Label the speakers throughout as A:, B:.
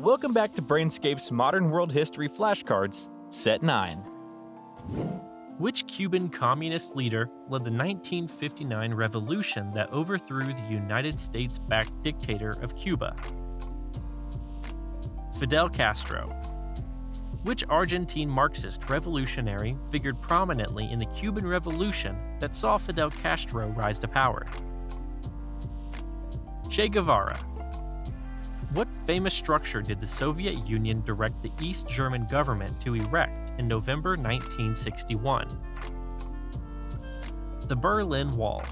A: Welcome back to Brainscape's Modern World History Flashcards, Set 9.
B: Which Cuban communist leader led the 1959 revolution that overthrew the United States backed dictator of Cuba? Fidel Castro. Which Argentine Marxist revolutionary figured prominently in the Cuban Revolution that saw Fidel Castro rise to power? Che Guevara. What famous structure did the Soviet Union direct the East German government to erect in November 1961? The Berlin Wall.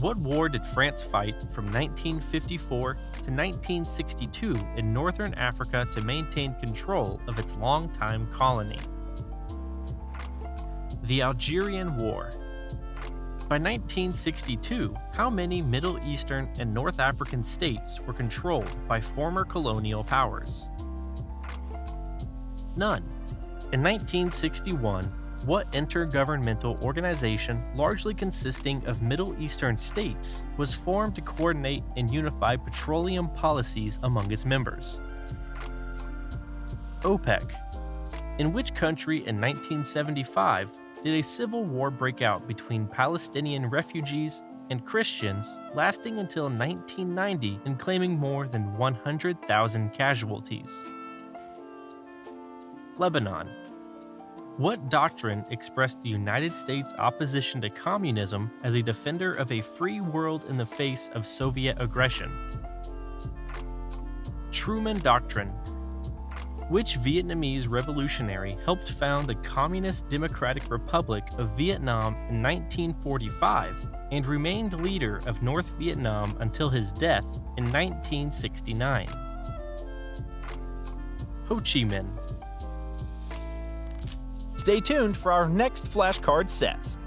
B: What war did France fight from 1954 to 1962 in northern Africa to maintain control of its longtime colony? The Algerian War. By 1962, how many Middle Eastern and North African states were controlled by former colonial powers? None. In 1961, what intergovernmental organization, largely consisting of Middle Eastern states, was formed to coordinate and unify petroleum policies among its members? OPEC. In which country in 1975 did a civil war break out between Palestinian refugees and Christians, lasting until 1990 and claiming more than 100,000 casualties? Lebanon. What doctrine expressed the United States' opposition to communism as a defender of a free world in the face of Soviet aggression? Truman Doctrine. Which Vietnamese revolutionary helped found the Communist Democratic Republic of Vietnam in 1945 and remained leader of North Vietnam until his death in 1969? Ho Chi Minh.
A: Stay tuned for our next flashcard sets.